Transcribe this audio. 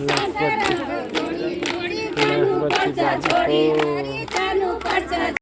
Chhorii Chhorii